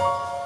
you.